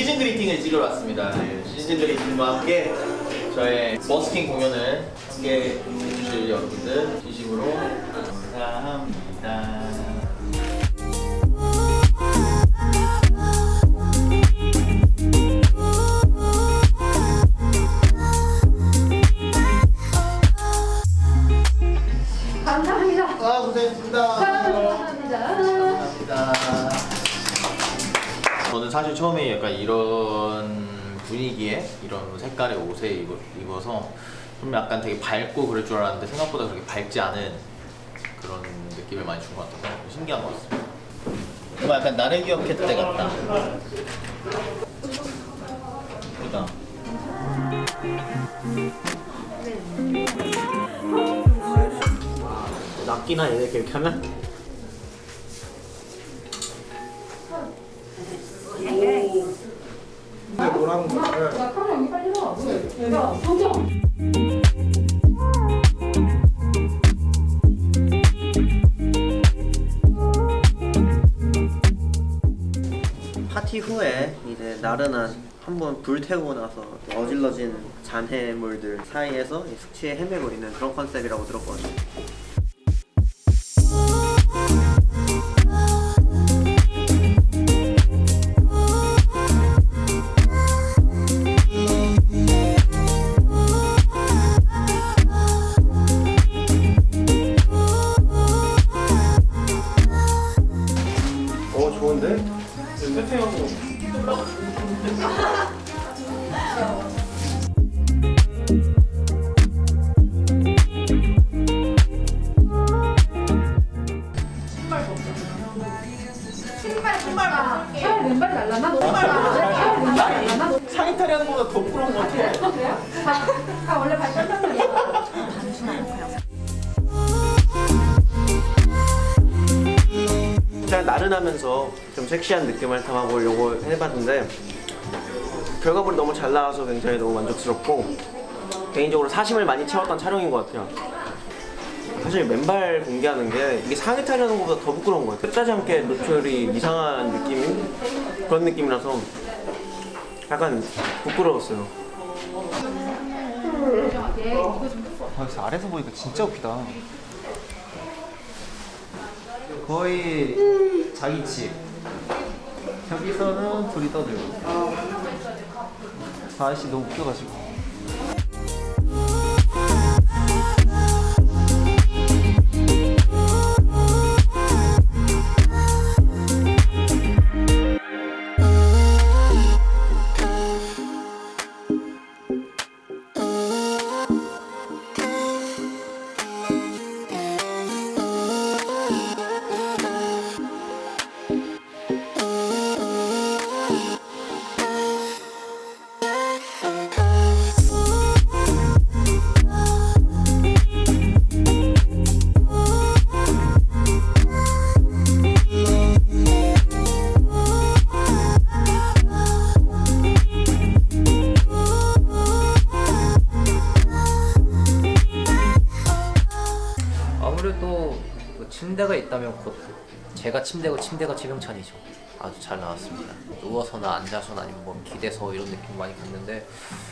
시즌 그리팅을 찍으러 왔습니다. 네, 시즌 그리팅과 함께 저의 버스킹 공연을 함께 해주실 여러분들 진심으로 감사합니다. 이런 분위기에 이런 색깔의 옷에 입어, 입어서 좀 약간 되게 밝고 그럴 줄 알았는데 생각보다 그렇게 밝지 않은 그런 느낌을 많이 준 것 같아서 신기한 것 같습니다. 뭔가 약간 나를 기억했을 때 같다. 그다. 얘네 이렇게 하면? 카메라 여기 빨리 와. 야, 정정. 파티 후에 이제 나른한 한번 불 태우고 나서 어질러진 잔해물들 사이에서 이 숙취에 헤매고 있는 그런 컨셉이라고 들었거든요. 나른하면서 좀 섹시한 느낌을 담아보려고 해봤는데 결과물이 너무 잘 나와서 굉장히 너무 만족스럽고 개인적으로 사심을 많이 채웠던 촬영인 것 같아요. 사실 맨발 공개하는 게 이게 상의 탈의하는 것보다 더 부끄러운 것 같아요. 뜻하지 않게 노출이 이상한 느낌인 그런 느낌이라서 약간 부끄러웠어요. 아, 그래서 아래서 보니까 진짜 웃기다. 거의 자기 집. 여기서는 둘이 떠들고. 저 아저씨 너무 웃겨가지고. 침대고 침대가 지명찬이죠. 아주 잘 나왔습니다. 누워서나 앉아서나 아니면 뭐 기대서 이런 느낌 많이 받는데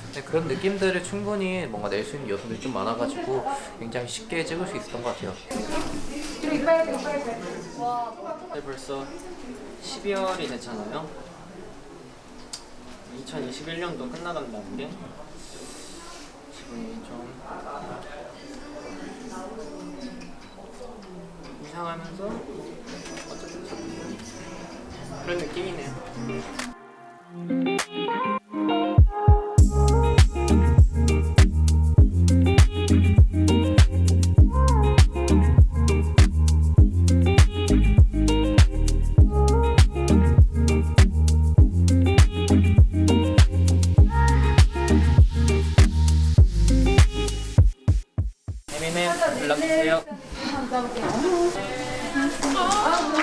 근데 그런 느낌들을 충분히 뭔가 낼 수 있는 요소들이 좀 많아가지고 굉장히 쉽게 찍을 수 있었던 것 같아요. 네, 벌써 12월이 됐잖아요. 2021년도 끝나간다는 게 기분이 좀 이상하면서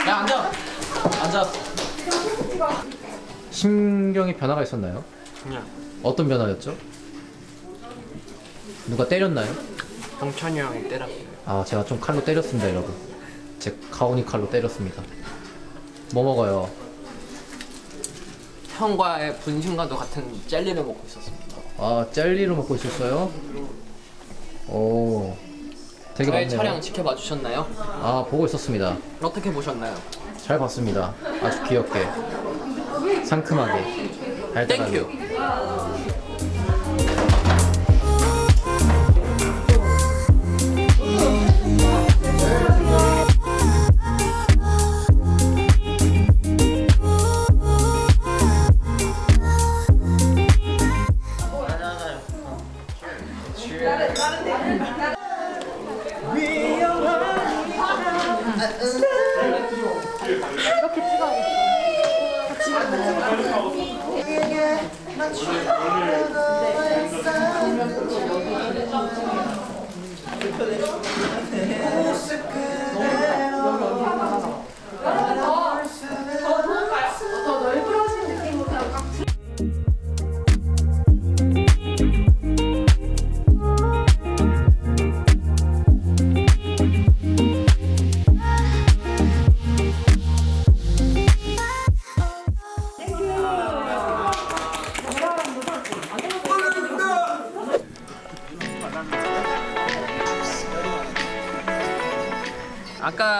야 앉아, 앉아. 심경의 변화가 있었나요? 그냥 어떤 변화였죠? 누가 때렸나요? 동천이 형이 때렸어요. 아 제가 좀 칼로 때렸습니다 여러분 제 카오니 칼로 때렸습니다 뭐 먹어요? 형과의 분신과도 같은 젤리를 먹고 있었습니다. 아 젤리로 먹고 있었어요? 오 되게 많네요 촬영 지켜봐 주셨나요? 아 보고 있었습니다 어떻게 보셨나요? 잘 봤습니다 아주 귀엽게 상큼하게 달달하게 thank you.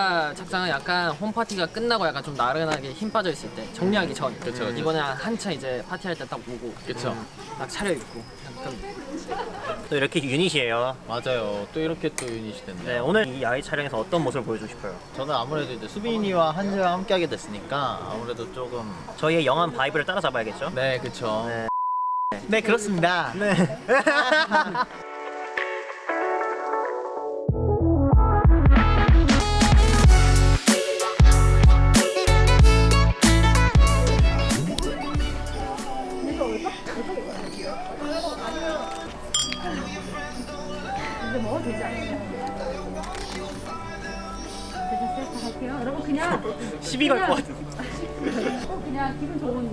아까 착장은 약간 홈파티가 끝나고 약간 좀 나른하게 힘 빠져 있을 때 정리하기 전. 그쵸, 그쵸. 이번에 한참 이제 파티할 때딱 보고. 그쵸. 음, 딱 차려입고. 약간 또 이렇게 유닛이에요. 맞아요. 또 이렇게 또 유닛이 됐네요. 네, 오늘 이 아이 촬영에서 어떤 모습을 보여주고 싶어요? 저는 아무래도 이제 수빈이와 한지와 함께 하게 됐으니까 아무래도 조금 저희의 young한 vibe를 따라잡아야겠죠? 네 그쵸. 네. 네, 그렇습니다. 네. 시비 걸것 같아. 어, 그냥 기분 좋은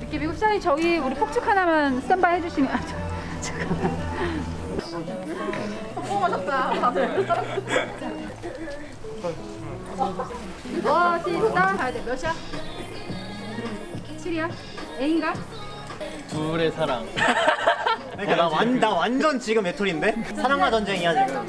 느낌이고 시장이 저기 우리 폭죽 하나만 스탠바이 해주시면 아, 저, 잠깐만 성공하셨다 다들 어 시작 가야 돼 몇이야? 7이야? A인가? 둘의 사랑. 그러니까 나, 완, 나 완전 지금 메토리인데? 사랑과 전쟁이야 지금.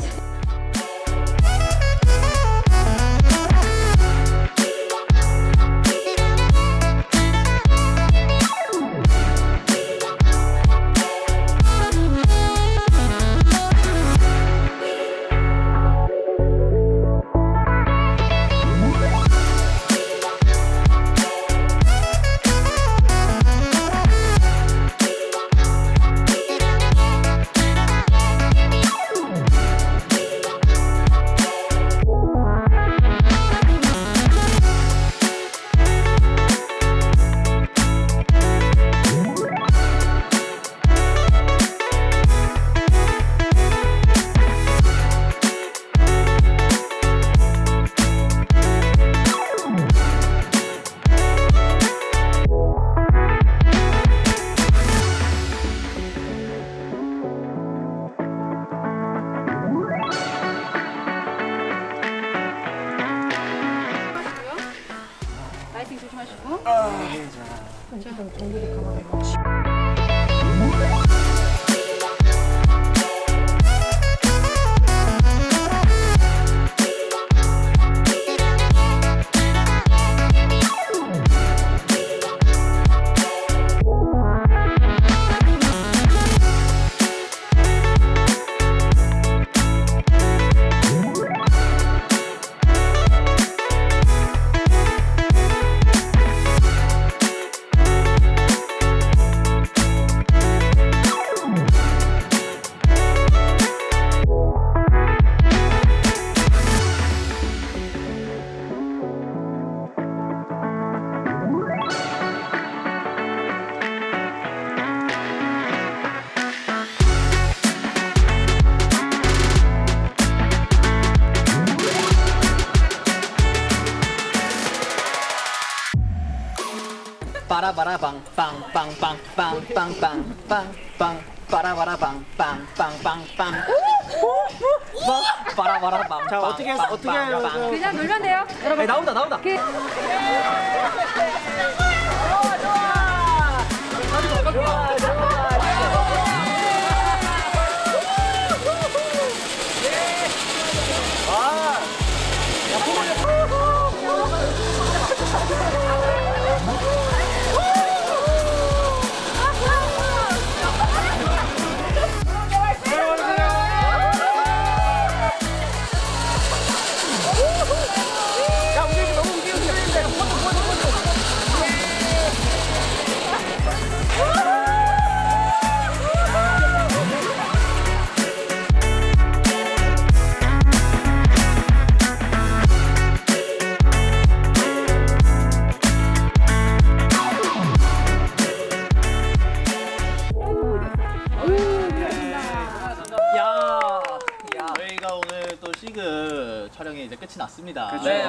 这样很有冲的汤都 빠라바라방 빵빵빵빵빵빵빵빵 빠라바라방 빵빵빵빵 빠라바라방 자, 어떻게 해서- 어떻게 해요? 그냥 놀면 돼요 여러분 나온다 나온다. 그- 좋아 좋아 저희가 끝이 났습니다. 네 맞습니다.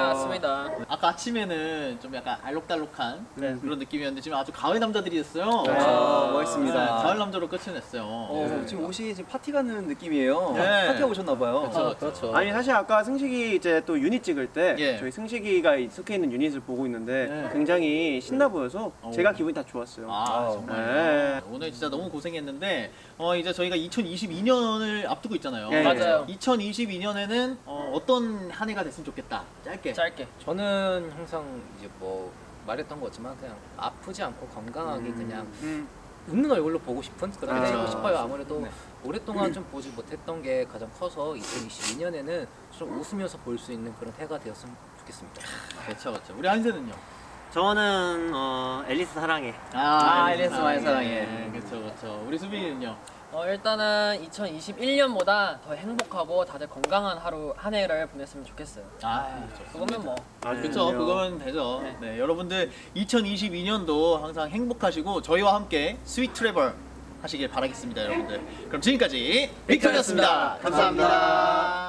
아까 아침에는 좀 약간 알록달록한 네. 그런 느낌이었는데 지금 아주 가을 남자들이었어요. 아, 멋있습니다. 네, 가을 남자로 끝을 냈어요. 어, 지금 옷이 지금 파티 가는 느낌이에요. 네. 파티하고 오셨나 봐요. 그렇죠, 그렇죠. 아니 사실 아까 승식이 이제 또 유닛 찍을 때 예. 저희 승식이가 속해 있는 유닛을 보고 있는데 네. 굉장히 신나 보여서 어. 제가 기분이 다 좋았어요. 아, 정말. 네. 오늘 진짜 너무 고생했는데, 어, 이제 저희가 2022년을 앞두고 있잖아요. 예, 맞아요. 2022년에는 어, 떤 한 해가 됐으면 좋겠다. 짧게. 짧게. 저는 항상 이제 뭐 말했던 거지만 그냥 아프지 않고 건강하게 그냥 음. 웃는 얼굴로 보고 싶은 그런 게 아. 되고 싶어요. 아무래도 네. 오랫동안 좀 보지 못했던 게 가장 커서 2022년에는 좀 웃으면서 볼 수 있는 그런 해가 되었으면 좋겠습니다. 그렇죠, 그렇죠. 우리 한세는요? 저는 어, 앨리스 사랑해. 아, 아, 엘리스 엘리스 많이 사랑해. 사랑해. 그렇죠, 그렇죠. 우리 수빈이는요? 어, 일단은 2021년보다 더 행복하고 다들 건강한 하루 한 해를 보냈으면 좋겠어요. 아, 좋습니다. 그거면 뭐 그렇죠. 그건 되죠. 네. 여러분들 2022년도 항상 행복하시고 저희와 함께 sweet travel 하시길 바라겠습니다, 여러분들. 그럼 지금까지 빅터였습니다 감사합니다.